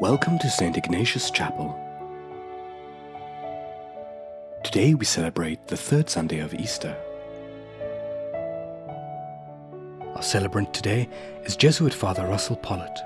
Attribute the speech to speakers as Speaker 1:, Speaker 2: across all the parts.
Speaker 1: Welcome to St. Ignatius Chapel. Today we celebrate the third Sunday of Easter. Our celebrant today is Jesuit Father Russell Pollitt.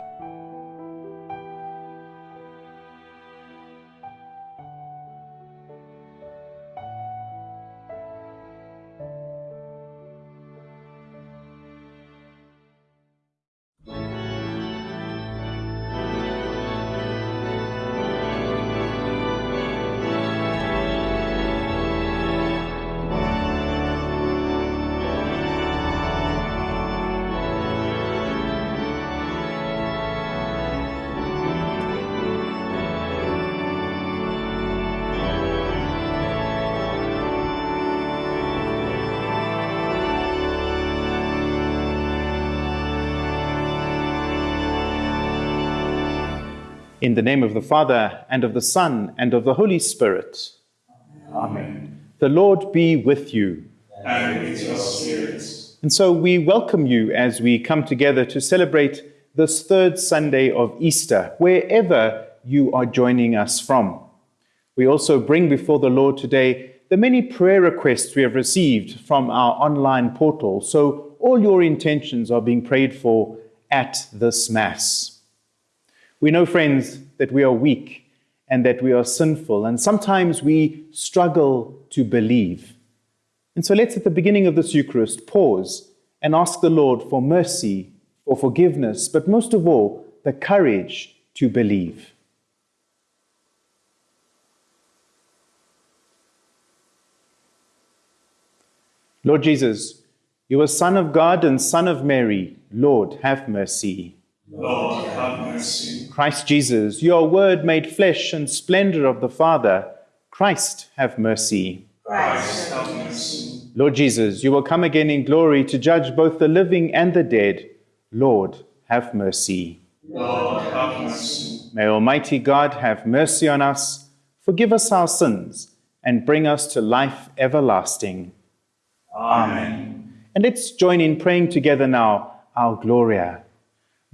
Speaker 2: The name of the Father, and of the Son, and of the Holy Spirit. Amen. The Lord be with you.
Speaker 3: And with your spirit.
Speaker 2: And so we welcome you as we come together to celebrate this third Sunday of Easter, wherever you are joining us from. We also bring before the Lord today the many prayer requests we have received from our online portal. So all your intentions are being prayed for at this Mass. We know, friends, that we are weak and that we are sinful, and sometimes we struggle to believe. And so let's, at the beginning of this Eucharist, pause and ask the Lord for mercy, for forgiveness, but most of all, the courage to believe. Lord Jesus, you are Son of God and Son of Mary. Lord, have mercy.
Speaker 3: Lord, have mercy.
Speaker 2: Christ Jesus, your word made flesh and splendor of the Father. Christ, have mercy.
Speaker 3: Christ, have mercy.
Speaker 2: Lord Jesus, you will come again in glory to judge both the living and the dead. Lord, have mercy.
Speaker 3: Lord, have mercy.
Speaker 2: May Almighty God have mercy on us, forgive us our sins, and bring us to life everlasting.
Speaker 3: Amen.
Speaker 2: And let's join in praying together now our Gloria.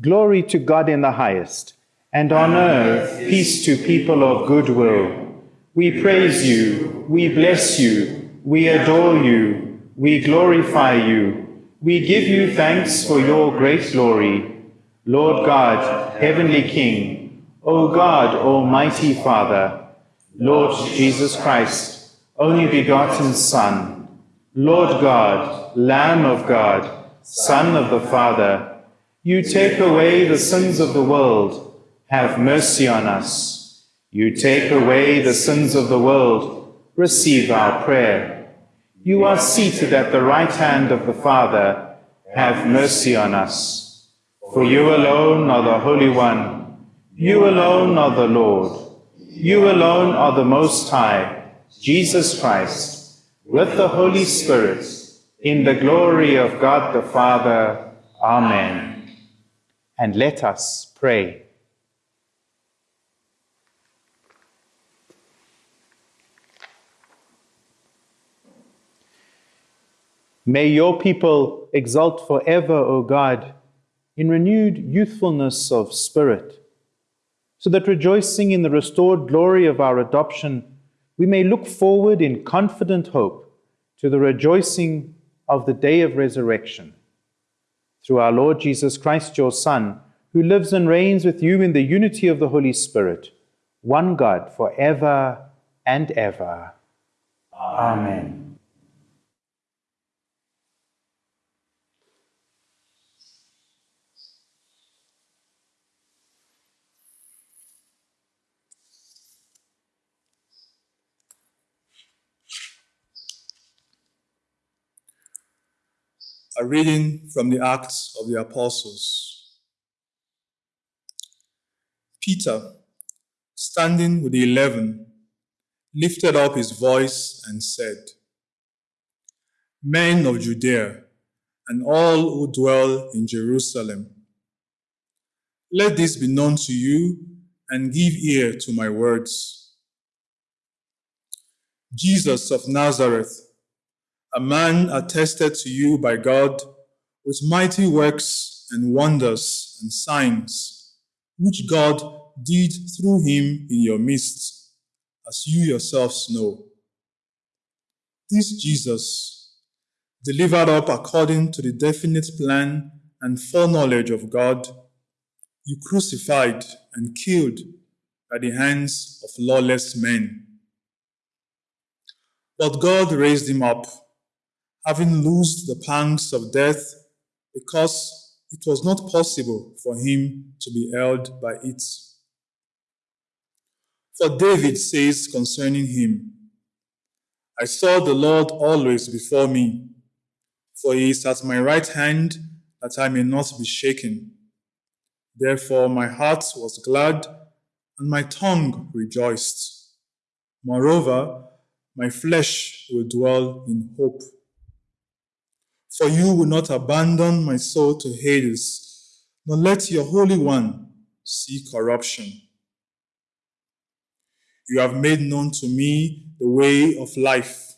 Speaker 2: Glory to God in the highest, and on earth peace to people of good will. We praise you, we bless you, we adore you, we glorify you, we give you thanks for your great glory. Lord God, heavenly King, O God, almighty Father, Lord Jesus Christ, only begotten Son, Lord God, Lamb of God, Son of the Father, you take away the sins of the world, have mercy on us. You take away the sins of the world, receive our prayer. You are seated at the right hand of the Father, have mercy on us. For you alone are the Holy One, you alone are the Lord, you alone are the Most High, Jesus Christ, with the Holy Spirit, in the glory of God the Father. Amen and let us pray. May your people exult forever, O God, in renewed youthfulness of spirit, so that rejoicing in the restored glory of our adoption, we may look forward in confident hope to the rejoicing of the day of resurrection through our Lord Jesus Christ, your Son, who lives and reigns with you in the unity of the Holy Spirit, one God, for ever and ever. Amen.
Speaker 4: A reading from the Acts of the Apostles. Peter, standing with the eleven, lifted up his voice and said, Men of Judea, and all who dwell in Jerusalem, let this be known to you and give ear to my words. Jesus of Nazareth, a man attested to you by God with mighty works and wonders and signs, which God did through him in your midst, as you yourselves know. This Jesus, delivered up according to the definite plan and foreknowledge of God, you crucified and killed by the hands of lawless men. But God raised him up, having loosed the pangs of death, because it was not possible for him to be held by it. For David says concerning him, I saw the Lord always before me, for he is at my right hand that I may not be shaken. Therefore my heart was glad and my tongue rejoiced. Moreover, my flesh will dwell in hope. For you will not abandon my soul to Hades, nor let your Holy One see corruption. You have made known to me the way of life.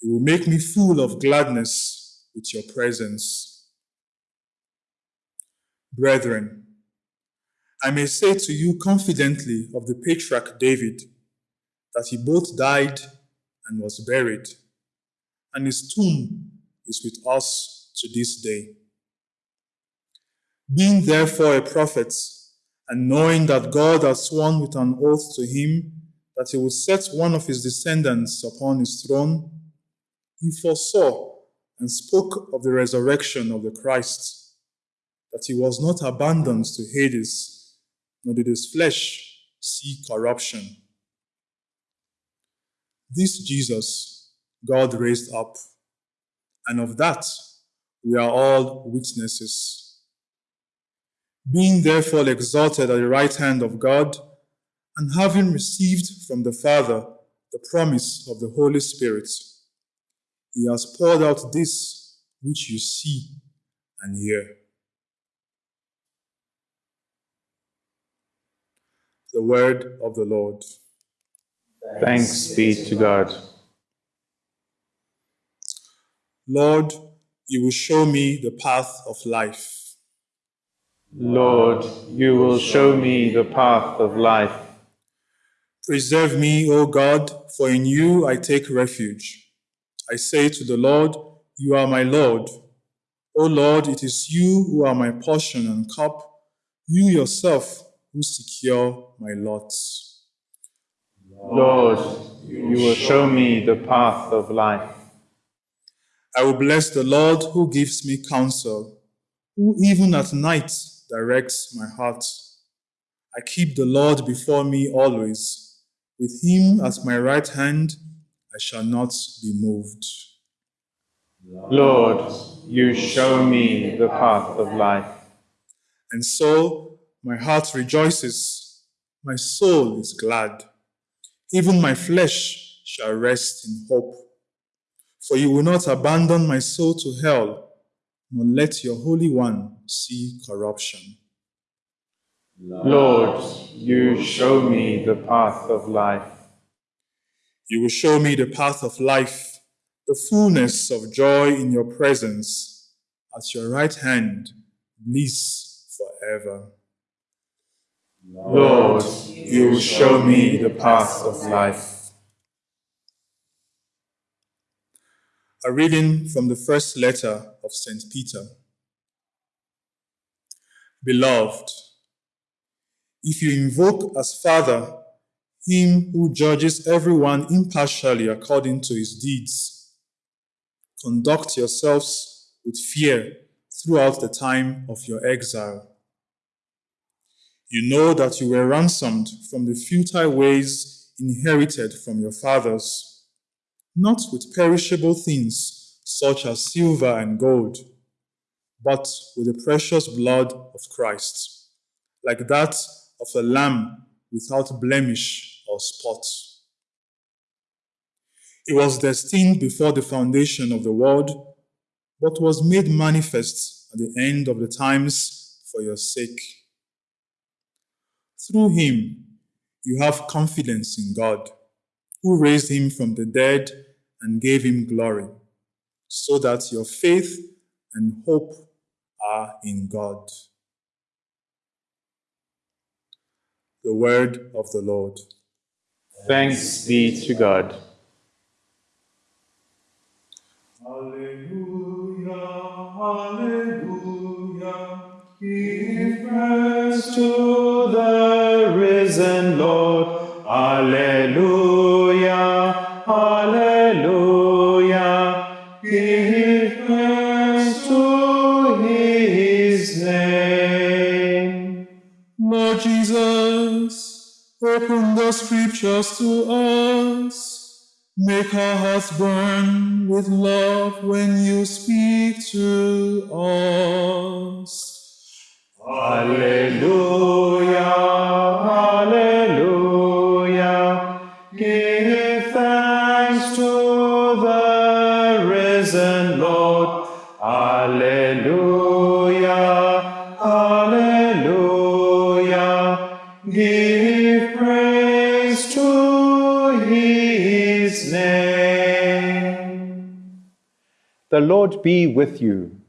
Speaker 4: You will make me full of gladness with your presence. Brethren, I may say to you confidently of the patriarch David that he both died and was buried, and his tomb is with us to this day. Being therefore a prophet, and knowing that God had sworn with an oath to him that he would set one of his descendants upon his throne, he foresaw and spoke of the resurrection of the Christ, that he was not abandoned to Hades, nor did his flesh see corruption. This Jesus God raised up, and of that we are all witnesses. Being therefore exalted at the right hand of God, and having received from the Father the promise of the Holy Spirit, he has poured out this which you see and hear. The word of the Lord.
Speaker 2: Thanks be to God.
Speaker 4: Lord, you will show me the path of life.
Speaker 2: Lord, you will show me the path of life.
Speaker 4: Preserve me, O God, for in you I take refuge. I say to the Lord, You are my Lord. O Lord, it is you who are my portion and cup, you yourself who secure my lots.
Speaker 2: Lord, you will show me the path of life.
Speaker 4: I will bless the Lord who gives me counsel, who even at night directs my heart. I keep the Lord before me always. With him at my right hand, I shall not be moved.
Speaker 2: Lord, you show me the path of life.
Speaker 4: And so my heart rejoices, my soul is glad. Even my flesh shall rest in hope. For you will not abandon my soul to hell, nor let your Holy One see corruption.
Speaker 2: Lord, you show me the path of life.
Speaker 4: You will show me the path of life, the fullness of joy in your presence, at your right hand, bliss forever.
Speaker 2: Lord, you show me the path of life.
Speaker 4: A reading from the first letter of St. Peter. Beloved, if you invoke as Father him who judges everyone impartially according to his deeds, conduct yourselves with fear throughout the time of your exile. You know that you were ransomed from the futile ways inherited from your fathers, not with perishable things such as silver and gold, but with the precious blood of Christ, like that of a lamb without blemish or spot. It was destined before the foundation of the world, but was made manifest at the end of the times for your sake. Through him, you have confidence in God, who raised him from the dead and gave him glory, so that your faith and hope are in God. The word of the Lord.
Speaker 2: Thanks be to God.
Speaker 4: Alleluia, Alleluia. Give praise to
Speaker 2: the risen Lord. Alleluia,
Speaker 4: open the scriptures to us. Make our hearts burn with love when you speak to us.
Speaker 2: Alleluia, Alleluia. The Lord be with you.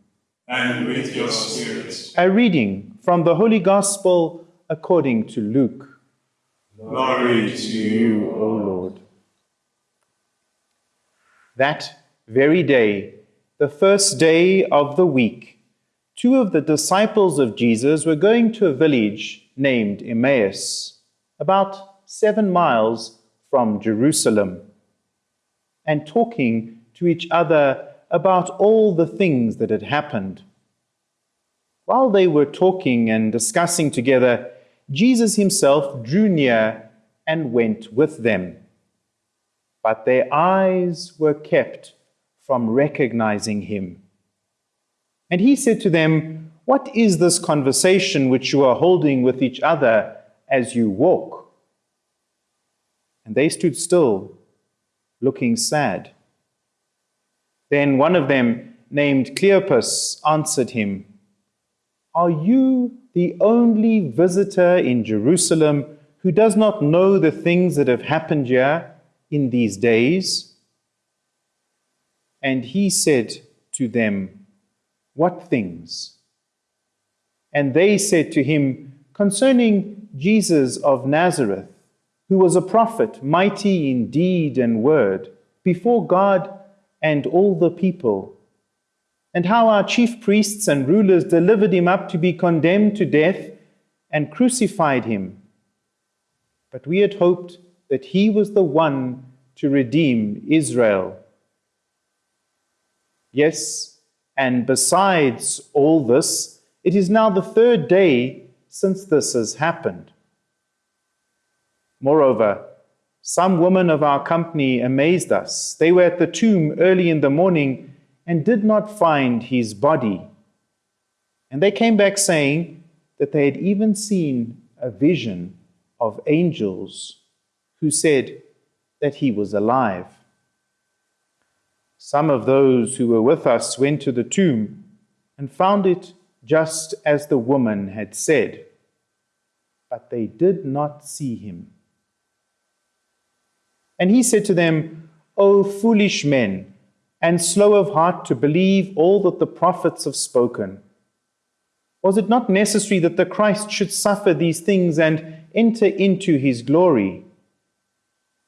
Speaker 3: And with your spirit.
Speaker 2: A reading from the Holy Gospel according to Luke.
Speaker 3: Glory to you,
Speaker 2: O Lord. That very day, the first day of the week, two of the disciples of Jesus were going to a village named Emmaus, about seven miles from Jerusalem, and talking to each other about all the things that had happened. While they were talking and discussing together, Jesus himself drew near and went with them. But their eyes were kept from recognizing him. And he said to them, What is this conversation which you are holding with each other as you walk? And they stood still, looking sad. Then one of them, named Cleopas, answered him, Are you the only visitor in Jerusalem who does not know the things that have happened here in these days? And he said to them, What things? And they said to him, Concerning Jesus of Nazareth, who was a prophet, mighty in deed and word, before God and all the people, and how our chief priests and rulers delivered him up to be condemned to death and crucified him. But we had hoped that he was the one to redeem Israel. Yes, and besides all this, it is now the third day since this has happened. Moreover, some women of our company amazed us. They were at the tomb early in the morning and did not find his body. And they came back saying that they had even seen a vision of angels who said that he was alive. Some of those who were with us went to the tomb and found it just as the woman had said, but they did not see him. And he said to them, O foolish men, and slow of heart to believe all that the prophets have spoken. Was it not necessary that the Christ should suffer these things and enter into his glory?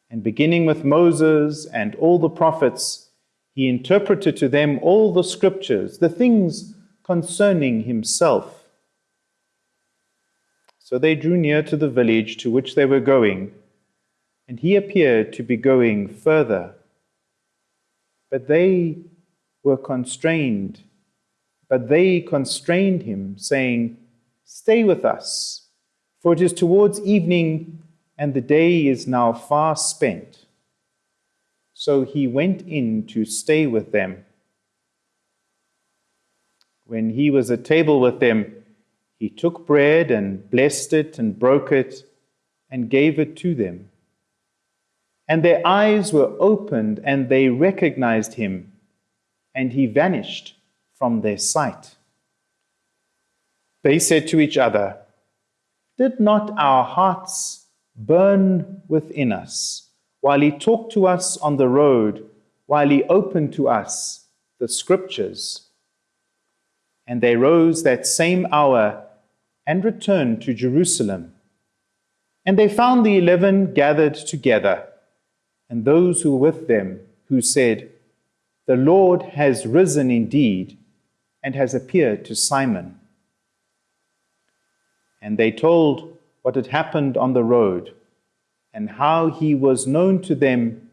Speaker 2: And beginning with Moses and all the prophets, he interpreted to them all the scriptures, the things concerning himself. So they drew near to the village to which they were going and he appeared to be going further. But they were constrained. But they constrained him, saying, Stay with us, for it is towards evening, and the day is now far spent. So he went in to stay with them. When he was at table with them, he took bread and blessed it and broke it and gave it to them and their eyes were opened, and they recognized him, and he vanished from their sight. They said to each other, Did not our hearts burn within us while he talked to us on the road, while he opened to us the scriptures? And they rose that same hour and returned to Jerusalem And they found the eleven gathered together, and those who were with them, who said, The Lord has risen indeed, and has appeared to Simon. And they told what had happened on the road, and how he was known to them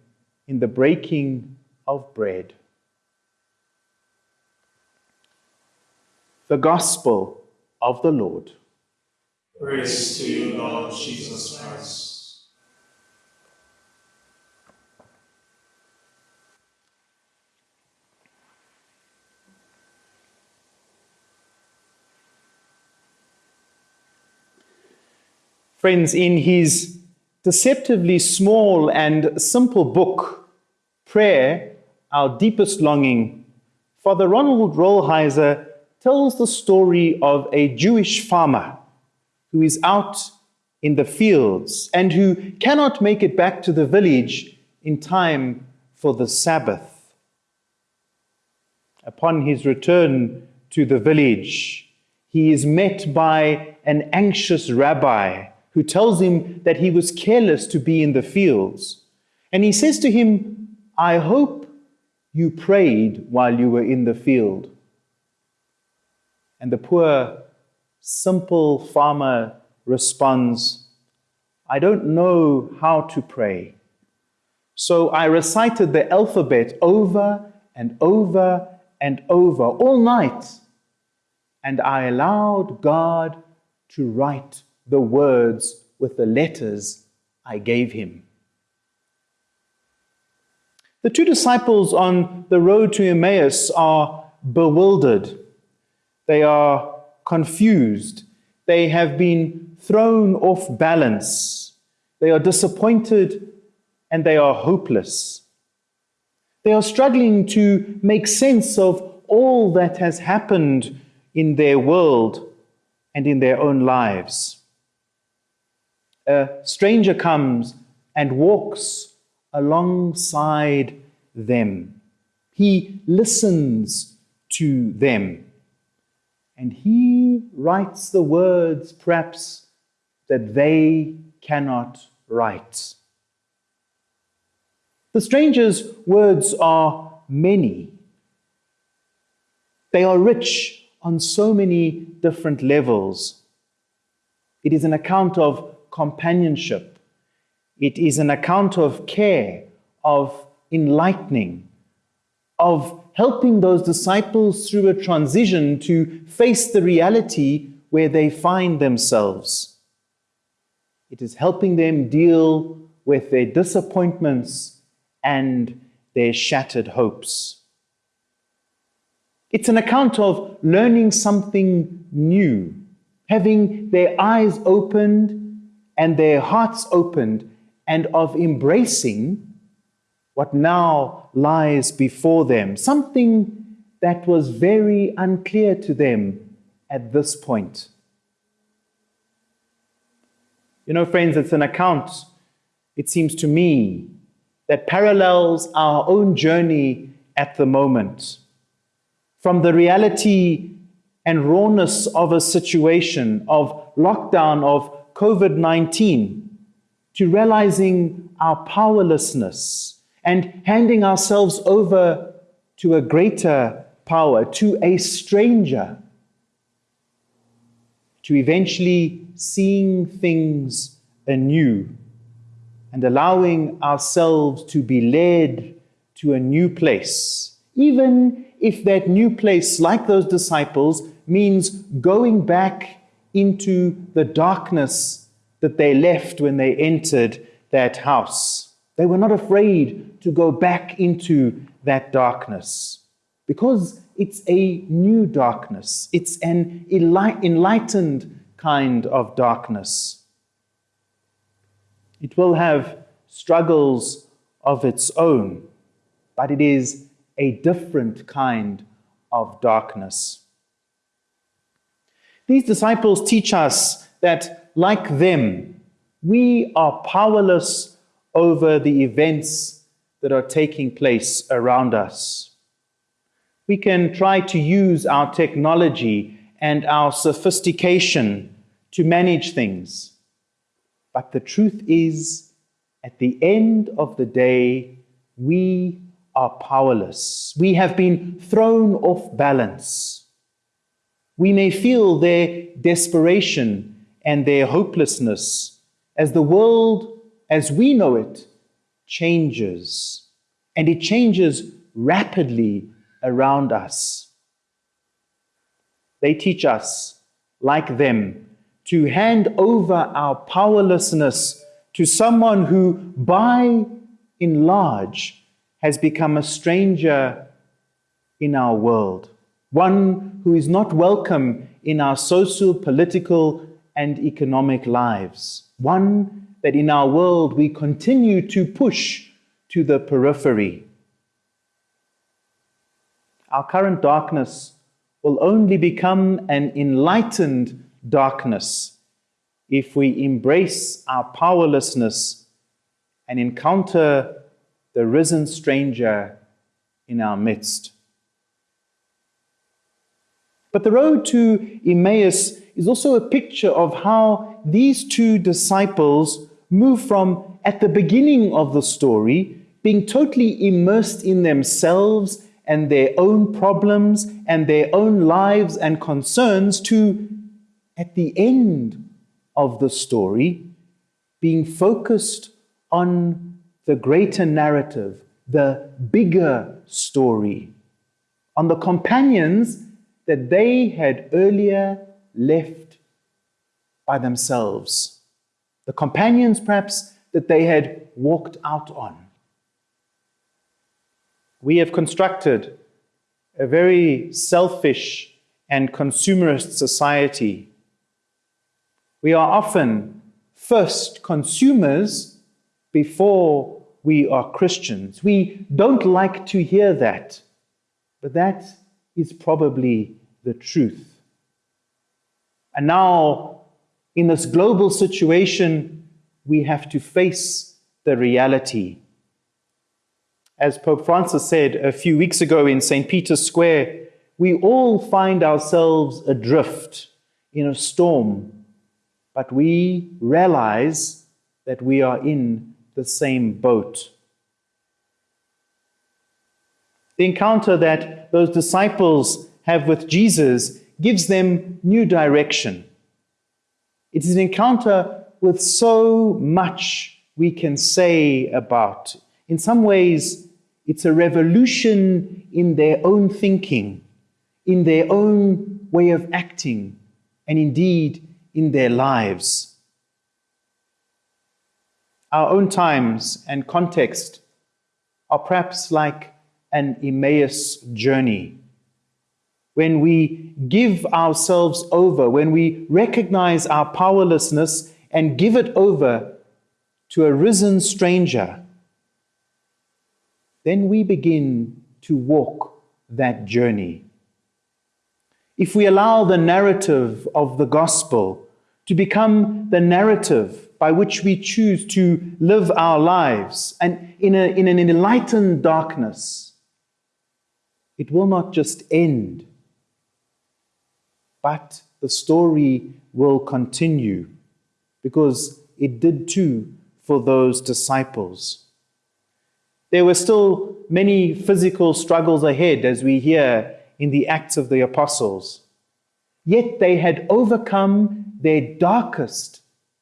Speaker 2: in the breaking of bread. The Gospel of the Lord.
Speaker 3: Praise to you, Lord Jesus Christ.
Speaker 2: Friends, in his deceptively small and simple book, Prayer, Our Deepest Longing, Father Ronald Rolheiser tells the story of a Jewish farmer who is out in the fields and who cannot make it back to the village in time for the Sabbath. Upon his return to the village, he is met by an anxious rabbi who tells him that he was careless to be in the fields. And he says to him, I hope you prayed while you were in the field. And the poor, simple farmer responds, I don't know how to pray. So I recited the alphabet over and over and over all night, and I allowed God to write the words with the letters I gave him. The two disciples on the road to Emmaus are bewildered. They are confused. They have been thrown off balance. They are disappointed and they are hopeless. They are struggling to make sense of all that has happened in their world and in their own lives. A stranger comes and walks alongside them. He listens to them and he writes the words, perhaps, that they cannot write. The stranger's words are many. They are rich on so many different levels. It is an account of companionship. It is an account of care, of enlightening, of helping those disciples through a transition to face the reality where they find themselves. It is helping them deal with their disappointments and their shattered hopes. It's an account of learning something new, having their eyes opened and their hearts opened, and of embracing what now lies before them, something that was very unclear to them at this point. You know, friends, it's an account, it seems to me, that parallels our own journey at the moment. From the reality and rawness of a situation of lockdown, of COVID 19, to realizing our powerlessness and handing ourselves over to a greater power, to a stranger, to eventually seeing things anew and allowing ourselves to be led to a new place, even if that new place, like those disciples, means going back into the darkness that they left when they entered that house. They were not afraid to go back into that darkness because it's a new darkness. It's an enlightened kind of darkness. It will have struggles of its own, but it is a different kind of darkness. These disciples teach us that, like them, we are powerless over the events that are taking place around us. We can try to use our technology and our sophistication to manage things. But the truth is, at the end of the day, we are powerless. We have been thrown off balance. We may feel their desperation and their hopelessness as the world as we know it changes, and it changes rapidly around us. They teach us, like them, to hand over our powerlessness to someone who, by and large, has become a stranger in our world, one who is not welcome in our social, political, and economic lives, one that in our world we continue to push to the periphery. Our current darkness will only become an enlightened darkness if we embrace our powerlessness and encounter the risen stranger in our midst. But the road to Emmaus is also a picture of how these two disciples move from, at the beginning of the story, being totally immersed in themselves and their own problems and their own lives and concerns to, at the end of the story, being focused on the greater narrative, the bigger story, on the companions that they had earlier left by themselves, the companions perhaps that they had walked out on. We have constructed a very selfish and consumerist society. We are often first consumers before we are Christians. We don't like to hear that, but that is probably the truth. And now, in this global situation, we have to face the reality. As Pope Francis said a few weeks ago in St. Peter's Square, we all find ourselves adrift in a storm, but we realize that we are in the same boat. The encounter that those disciples have with Jesus gives them new direction. It is an encounter with so much we can say about. In some ways, it's a revolution in their own thinking, in their own way of acting, and indeed in their lives. Our own times and context are perhaps like an Emmaus journey when we give ourselves over, when we recognize our powerlessness and give it over to a risen stranger, then we begin to walk that journey. If we allow the narrative of the gospel to become the narrative by which we choose to live our lives and in, a, in an enlightened darkness, it will not just end but the story will continue because it did too for those disciples. There were still many physical struggles ahead, as we hear in the Acts of the Apostles. Yet they had overcome their darkest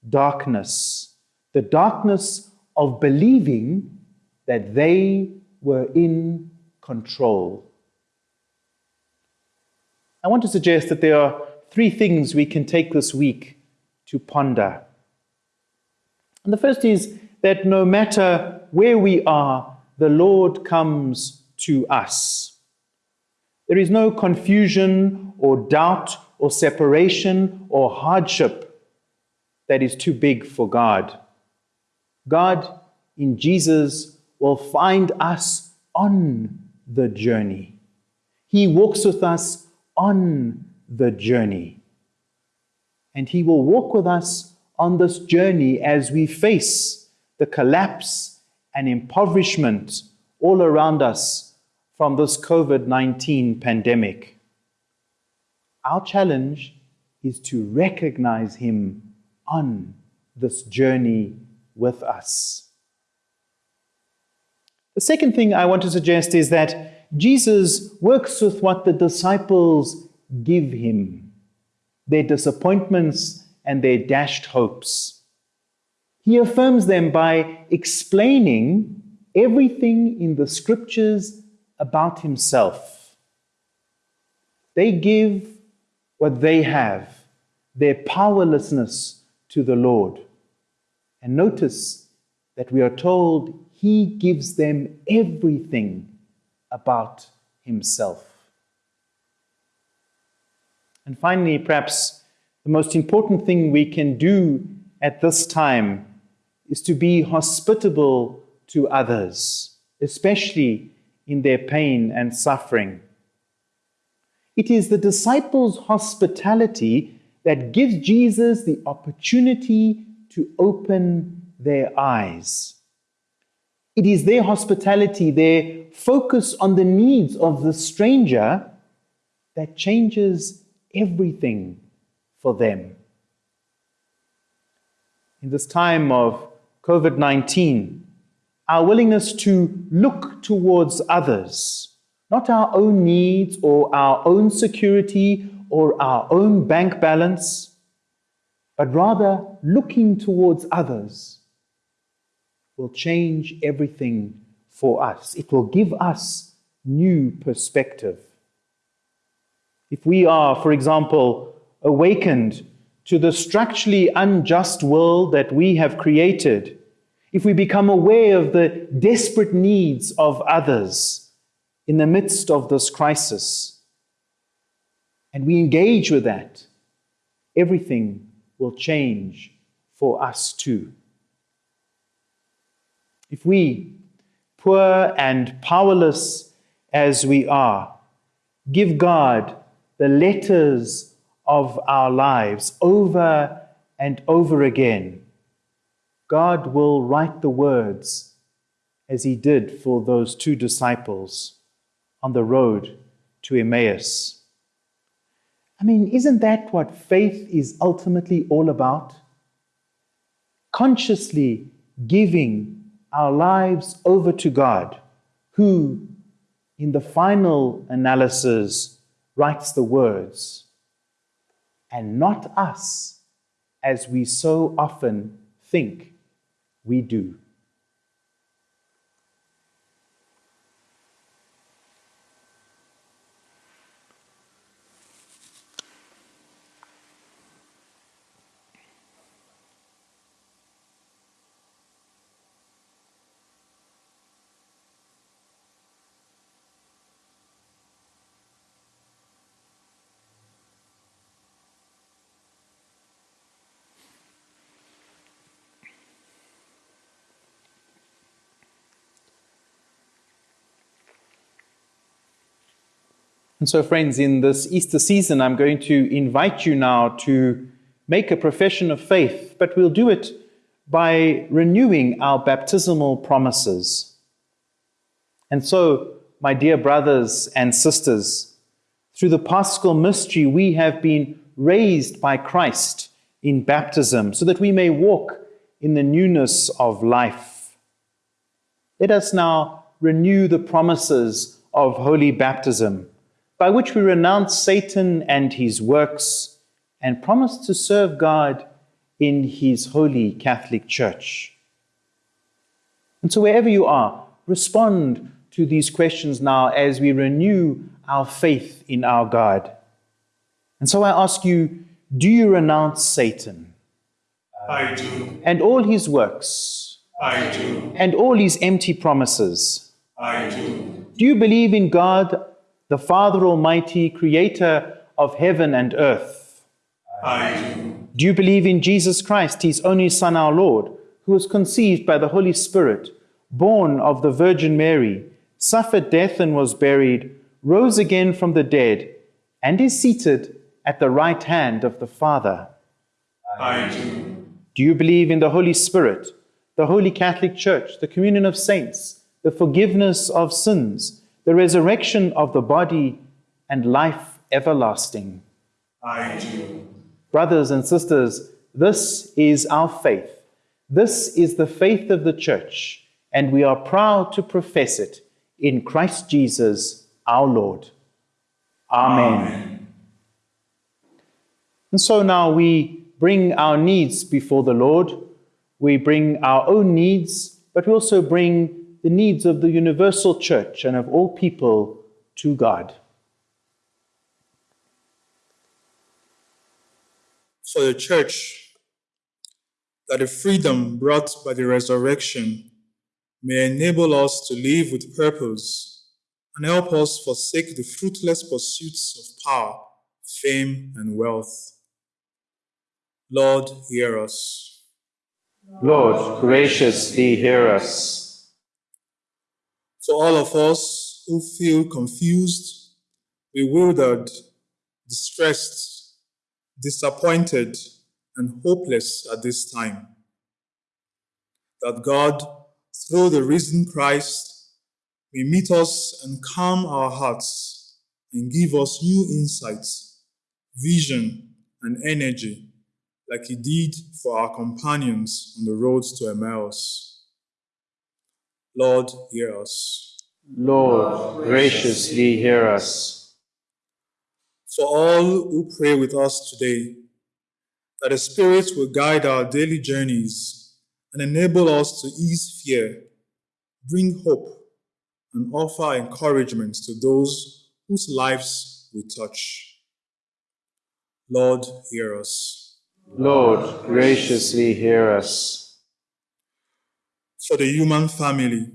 Speaker 2: darkness, the darkness of believing that they were in control. I want to suggest that there are three things we can take this week to ponder. And the first is that no matter where we are, the Lord comes to us. There is no confusion or doubt or separation or hardship that is too big for God. God in Jesus will find us on the journey. He walks with us on the journey. And He will walk with us on this journey as we face the collapse and impoverishment all around us from this COVID 19 pandemic. Our challenge is to recognize Him on this journey with us. The second thing I want to suggest is that Jesus works with what the disciples give him their disappointments and their dashed hopes. He affirms them by explaining everything in the scriptures about himself. They give what they have, their powerlessness to the Lord. And notice that we are told he gives them everything about himself. And finally, perhaps the most important thing we can do at this time is to be hospitable to others, especially in their pain and suffering. It is the disciples' hospitality that gives Jesus the opportunity to open their eyes. It is their hospitality, their focus on the needs of the stranger, that changes everything for them. In this time of COVID 19, our willingness to look towards others, not our own needs or our own security or our own bank balance, but rather looking towards others, will change everything for us. It will give us new perspective. If we are, for example, awakened to the structurally unjust world that we have created, if we become aware of the desperate needs of others in the midst of this crisis, and we engage with that, everything will change for us too. If we, poor and powerless as we are, give God the letters of our lives over and over again, God will write the words as he did for those two disciples on the road to Emmaus. I mean, isn't that what faith is ultimately all about? Consciously giving our lives over to God, who, in the final analysis, writes the words, and not us, as we so often think we do. And so, friends, in this Easter season, I'm going to invite you now to make a profession of faith, but we'll do it by renewing our baptismal promises. And so, my dear brothers and sisters, through the paschal mystery, we have been raised by Christ in baptism so that we may walk in the newness of life. Let us now renew the promises of holy baptism by which we renounce Satan and his works and promise to serve God in his holy Catholic Church. And so, wherever you are, respond to these questions now as we renew our faith in our God. And so, I ask you do you renounce Satan?
Speaker 3: I do.
Speaker 2: And all his works?
Speaker 3: I do.
Speaker 2: And all his empty promises?
Speaker 3: I do.
Speaker 2: Do you believe in God the Father Almighty, creator of heaven and earth?
Speaker 3: I do.
Speaker 2: Do you believe in Jesus Christ, his only Son, our Lord, who was conceived by the Holy Spirit, born of the Virgin Mary, suffered death and was buried, rose again from the dead, and is seated at the right hand of the Father?
Speaker 3: I do.
Speaker 2: Do you believe in the Holy Spirit, the Holy Catholic Church, the communion of saints, the forgiveness of sins, the resurrection of the body, and life everlasting.
Speaker 3: I do.
Speaker 2: Brothers and sisters, This is our faith. This is the faith of the church, and we are proud to profess it in Christ Jesus our Lord. Amen. And so now we bring our needs before the Lord. We bring our own needs, but we also bring the needs of the universal church and of all people to God.
Speaker 4: For the church, that the freedom brought by the resurrection may enable us to live with purpose and help us forsake the fruitless pursuits of power, fame, and wealth. Lord, hear us.
Speaker 2: Lord, graciously hear us.
Speaker 4: For all of us who feel confused, bewildered, distressed, disappointed, and hopeless at this time, that God, through the risen Christ, may meet us and calm our hearts and give us new insights, vision, and energy like he did for our companions on the road to Emmaus. Lord, hear us.
Speaker 2: Lord, graciously hear us.
Speaker 4: For all who pray with us today, that the Spirit will guide our daily journeys and enable us to ease fear, bring hope, and offer encouragement to those whose lives we touch. Lord, hear us.
Speaker 2: Lord, graciously hear us.
Speaker 4: For the human family,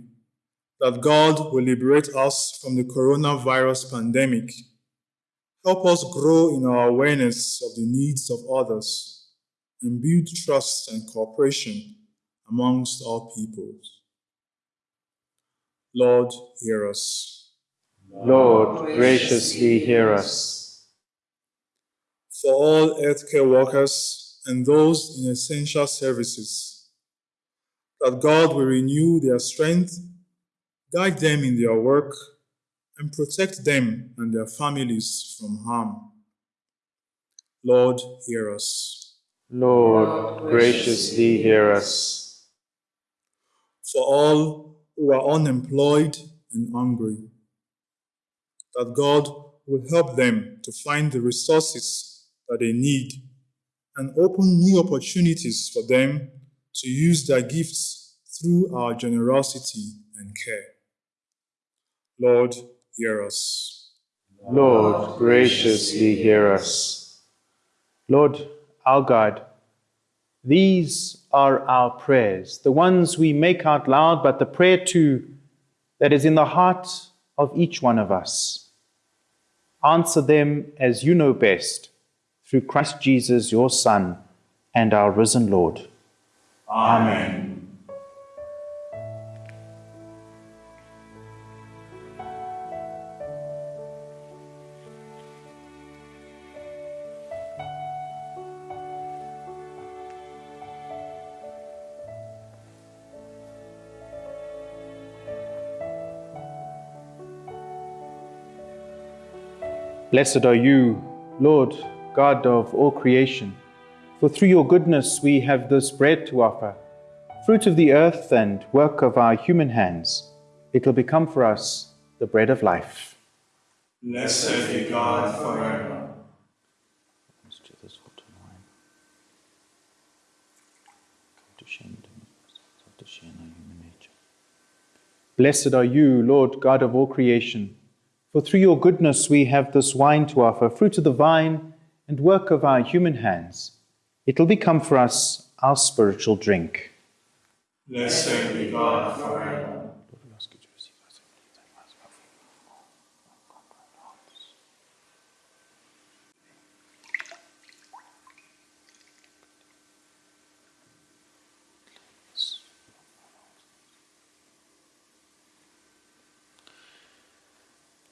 Speaker 4: that God will liberate us from the coronavirus pandemic. Help us grow in our awareness of the needs of others and build trust and cooperation amongst all peoples. Lord, hear us.
Speaker 2: Lord, graciously hear us.
Speaker 4: For all healthcare workers and those in essential services, that God will renew their strength, guide them in their work, and protect them and their families from harm. Lord, hear us.
Speaker 2: Lord, graciously hear us.
Speaker 4: For all who are unemployed and hungry, that God will help them to find the resources that they need and open new opportunities for them to use their gifts through our generosity and care. Lord, hear us.
Speaker 2: Lord, graciously hear us. Lord, our God, these are our prayers, the ones we make out loud, but the prayer too that is in the heart of each one of us. Answer them as you know best, through Christ Jesus, your Son, and our risen Lord.
Speaker 3: Amen.
Speaker 2: Blessed are you, Lord, God of all creation, for through your goodness we have this bread to offer, fruit of the earth and work of our human hands. It will become for us the bread of life.
Speaker 3: Blessed be God forever.
Speaker 2: Blessed are you, Lord God of all creation, for through your goodness we have this wine to offer, fruit of the vine and work of our human hands. It will become for us our spiritual drink.
Speaker 3: Blessed be God forever.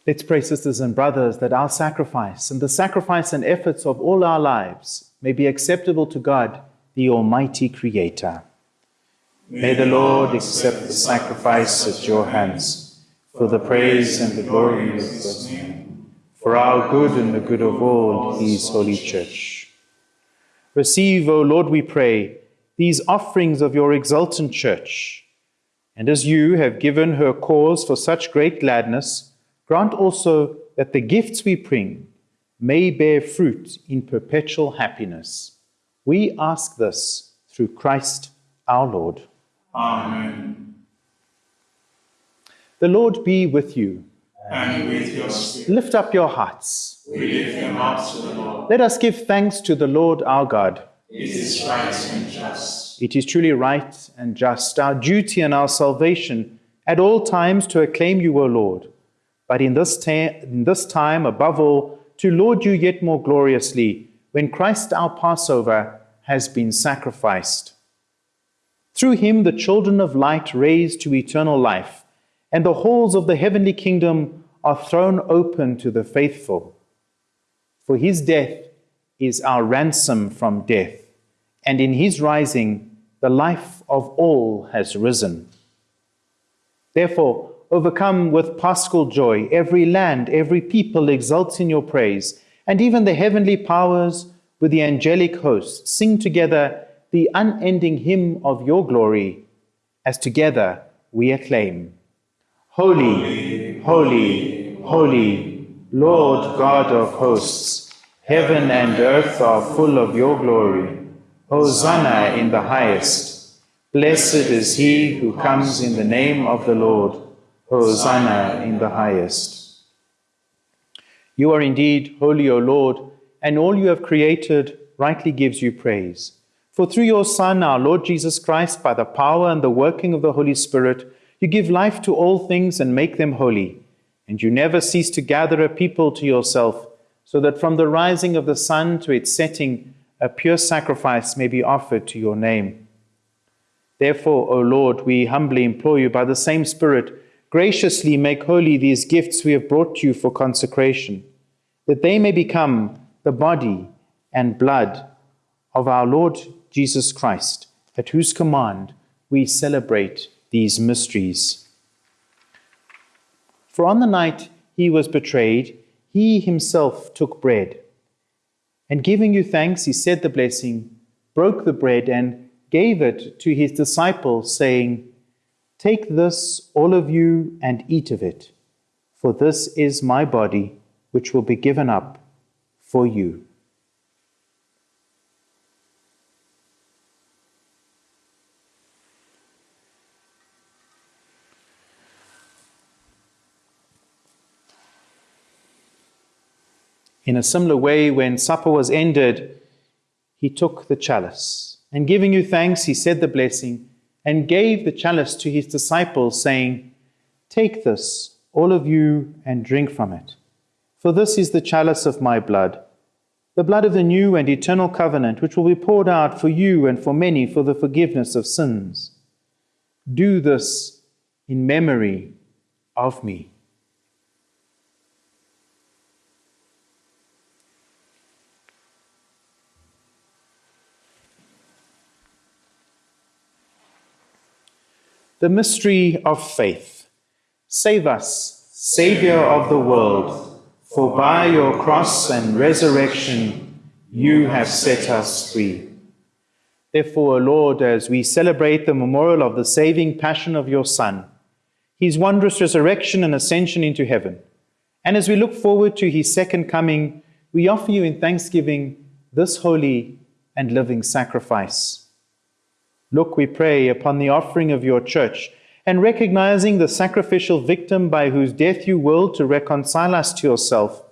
Speaker 2: Let's pray, sisters and brothers, that our sacrifice and the sacrifice and efforts of all our lives may be acceptable to God, the Almighty Creator. May the Lord accept the sacrifice at your hands for the praise and the glory of His name, for our good and the good of all His holy church. Receive, O Lord, we pray, these offerings of your exultant church. And as you have given her cause for such great gladness, grant also that the gifts we bring may bear fruit in perpetual happiness. We ask this through Christ our Lord.
Speaker 3: Amen.
Speaker 2: The Lord be with you.
Speaker 3: And with your spirit,
Speaker 2: Lift up your hearts.
Speaker 3: we lift them up to the Lord.
Speaker 2: Let us give thanks to the Lord our God.
Speaker 3: It is right and just.
Speaker 2: It is truly right and just, our duty and our salvation, at all times to acclaim you, O Lord, but in this, in this time, above all, to laud you yet more gloriously, when Christ our Passover has been sacrificed. Through him the children of light raised to eternal life, and the halls of the heavenly kingdom are thrown open to the faithful. For his death is our ransom from death, and in his rising the life of all has risen. Therefore, overcome with paschal joy, every land, every people exults in your praise, and even the heavenly powers with the angelic hosts sing together the unending hymn of your glory, as together we acclaim. Holy, holy, holy, Lord God of hosts, heaven and earth are full of your glory. Hosanna in the highest. Blessed is he who comes in the name of the Lord. Hosanna in the highest. You are indeed holy, O Lord, and all you have created rightly gives you praise. For through your Son, our Lord Jesus Christ, by the power and the working of the Holy Spirit, you give life to all things and make them holy. And you never cease to gather a people to yourself, so that from the rising of the sun to its setting, a pure sacrifice may be offered to your name. Therefore, O Lord, we humbly implore you by the same Spirit, graciously make holy these gifts we have brought you for consecration, that they may become the body and blood of our Lord Jesus Christ, at whose command we celebrate these mysteries. For on the night he was betrayed, he himself took bread. And giving you thanks, he said the blessing, broke the bread, and gave it to his disciples, saying, Take this, all of you, and eat of it, for this is my body, which will be given up for you. In a similar way, when supper was ended, he took the chalice, and giving you thanks, he said the blessing, and gave the chalice to his disciples, saying, Take this, all of you, and drink from it. For this is the chalice of my blood, the blood of the new and eternal covenant, which will be poured out for you and for many for the forgiveness of sins. Do this in memory of me. The mystery of faith. Save us, Saviour of the world, for by your cross and resurrection you have set us free. Therefore, Lord, as we celebrate the memorial of the saving passion of your Son, his wondrous resurrection and ascension into heaven, and as we look forward to his second coming, we offer you in thanksgiving this holy and living sacrifice. Look, we pray, upon the offering of your church, and recognizing the sacrificial victim by whose death you willed to reconcile us to yourself,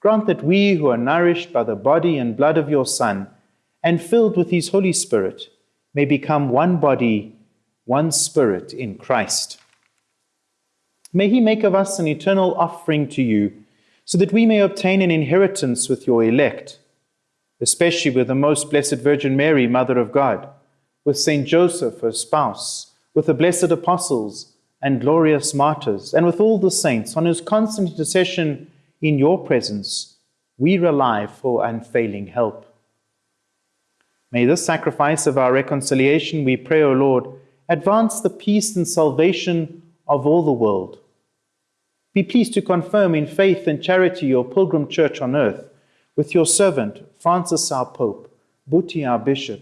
Speaker 2: grant that we who are nourished by the body and blood of your Son, and filled with his Holy Spirit, may become one body, one spirit in Christ. May he make of us an eternal offering to you, so that we may obtain an inheritance with your elect, especially with the most blessed Virgin Mary, Mother of God with Saint Joseph, her spouse, with the blessed apostles and glorious martyrs, and with all the saints, on whose constant intercession in your presence we rely for unfailing help. May this sacrifice of our reconciliation, we pray, O Lord, advance the peace and salvation of all the world. Be pleased to confirm in faith and charity your pilgrim church on earth, with your servant, Francis our Pope, Buti, our bishop,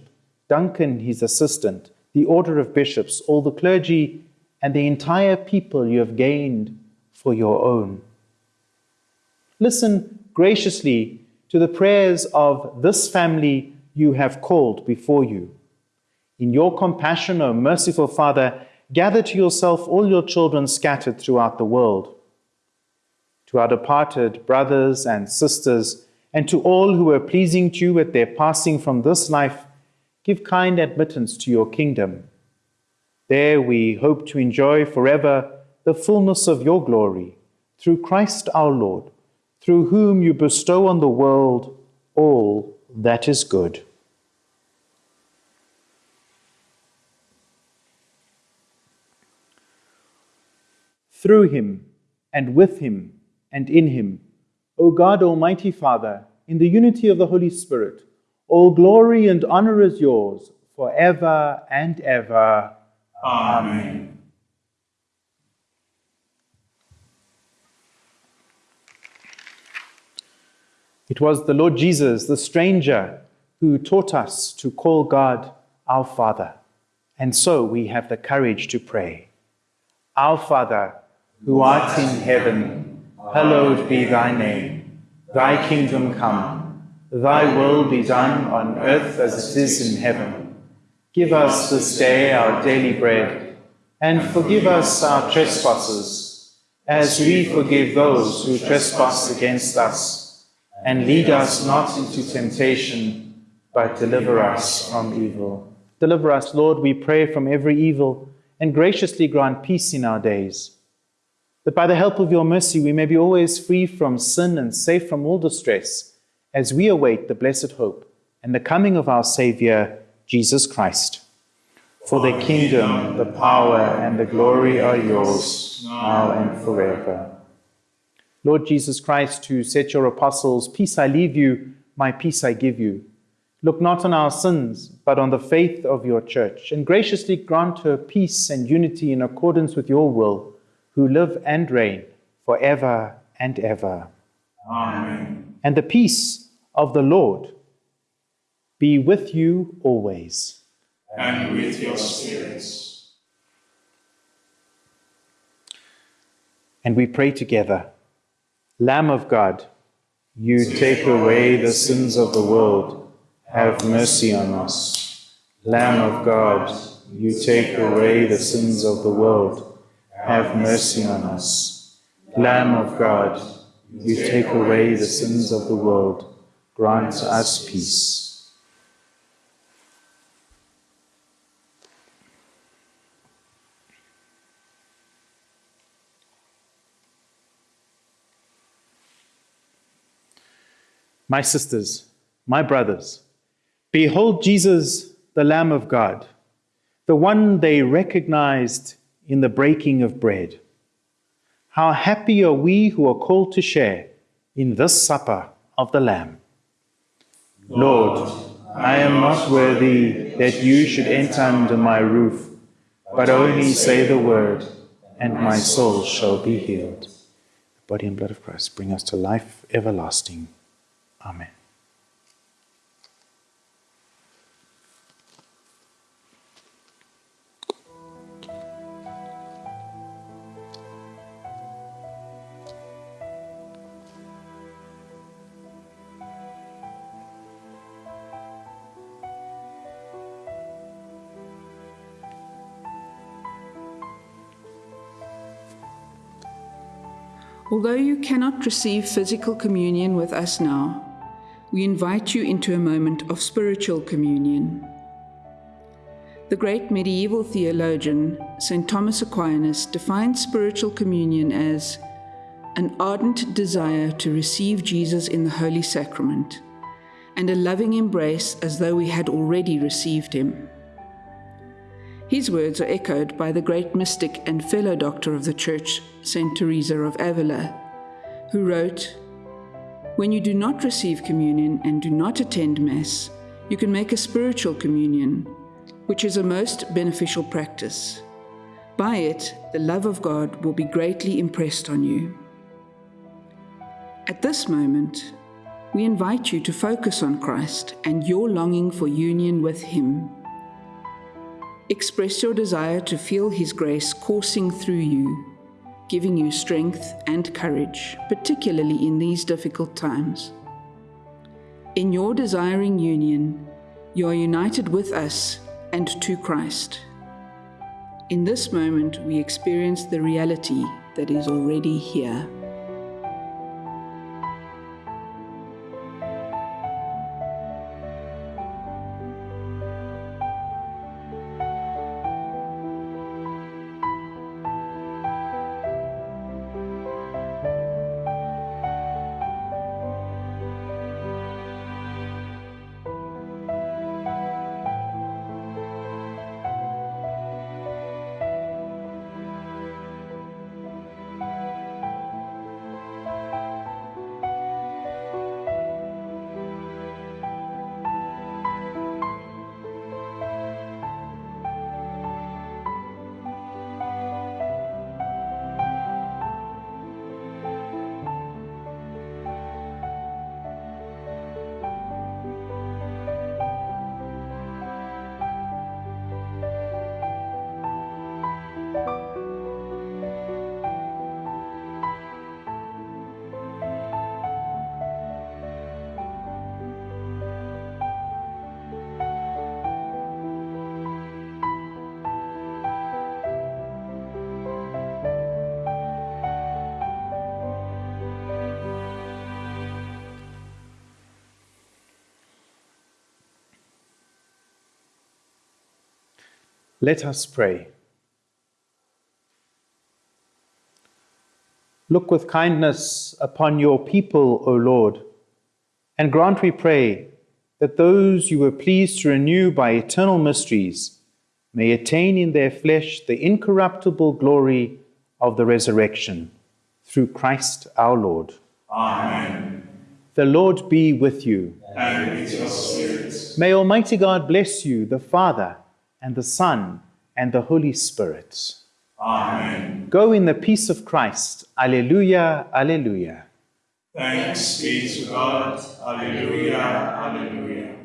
Speaker 2: Duncan, his assistant, the order of bishops, all the clergy, and the entire people you have gained for your own. Listen graciously to the prayers of this family you have called before you. In your compassion, O merciful Father, gather to yourself all your children scattered throughout the world. To our departed brothers and sisters, and to all who were pleasing to you at their passing from this life, give kind admittance to your kingdom. There we hope to enjoy forever the fullness of your glory, through Christ our Lord, through whom you bestow on the world all that is good. Through him, and with him, and in him, O God, Almighty Father, in the unity of the Holy Spirit, all glory and honor is yours forever and ever.
Speaker 3: Amen.
Speaker 2: It was the Lord Jesus, the stranger, who taught us to call God our Father. And so we have the courage to pray. Our Father, who art in heaven, hallowed be thy name. Thy kingdom come, thy will be done on earth as it is in heaven. Give us this day our daily bread, and forgive us our trespasses, as we forgive those who trespass against us. And lead us not into temptation, but deliver us from evil. Deliver us, Lord, we pray, from every evil, and graciously grant peace in our days that by the help of your mercy we may be always free from sin and safe from all distress, as we await the blessed hope and the coming of our Saviour, Jesus Christ. For the kingdom, the power, and the glory are yours, now and forever. Lord Jesus Christ, who said your apostles, Peace I leave you, my peace I give you. Look not on our sins, but on the faith of your church, and graciously grant her peace and unity in accordance with your will who live and reign forever and ever.
Speaker 3: Amen.
Speaker 2: And the peace of the Lord be with you always.
Speaker 3: And with your spirits.
Speaker 2: And we pray together Lamb of God, you take away the sins of the world, have mercy on us. Lamb of God, you take away the sins of the world, have mercy on us. Lamb of God, you take away the sins of the world, grant us peace. My sisters, my brothers, behold Jesus, the Lamb of God, the one they recognized in the breaking of bread. How happy are we who are called to share in this supper of the Lamb. Lord, I am not worthy that you should enter under my roof, but only say the word, and my soul shall be healed. The body and blood of Christ bring us to life everlasting. Amen.
Speaker 5: Although you cannot receive physical communion with us now, we invite you into a moment of spiritual communion. The great medieval theologian, St. Thomas Aquinas, defined spiritual communion as an ardent desire to receive Jesus in the Holy Sacrament and a loving embrace as though we had already received him. His words are echoed by the great mystic and fellow doctor of the Church, St. Teresa of Avila, who wrote, When you do not receive communion and do not attend Mass, you can make a spiritual communion, which is a most beneficial practice. By it, the love of God will be greatly impressed on you. At this moment, We invite you to focus on Christ and your longing for union with Him. Express your desire to feel His grace coursing through you, giving you strength and courage, particularly in these difficult times. In your desiring union, you are united with us and to Christ. In this moment, we experience the reality that is already here.
Speaker 2: Let us pray. Look with kindness upon your people, O Lord, and grant, we pray, that those you were pleased to renew by eternal mysteries may attain in their flesh the incorruptible glory of the resurrection, through Christ our Lord.
Speaker 3: Amen.
Speaker 2: The Lord be with you.
Speaker 3: And with your spirit.
Speaker 2: May Almighty God bless you, the Father, and the Son, and the Holy Spirit.
Speaker 3: Amen.
Speaker 2: Go in the peace of Christ. Alleluia, alleluia.
Speaker 3: Thanks be to God. Alleluia. Alleluia.